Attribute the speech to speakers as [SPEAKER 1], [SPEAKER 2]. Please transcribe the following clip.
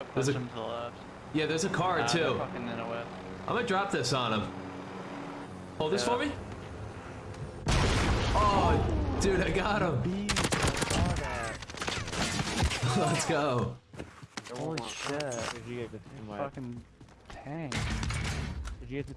[SPEAKER 1] There's
[SPEAKER 2] Push
[SPEAKER 1] a-
[SPEAKER 2] him to the left.
[SPEAKER 1] Yeah, there's a car
[SPEAKER 2] Nah,
[SPEAKER 1] too. I'm gonna drop this on him. Hold
[SPEAKER 2] yeah.
[SPEAKER 1] this for me. Oh, dude, I got him.
[SPEAKER 3] Bees, I.
[SPEAKER 1] Let's go.
[SPEAKER 3] Holy shit.
[SPEAKER 4] Did you get the?
[SPEAKER 3] Fucking tank.
[SPEAKER 4] Did you get the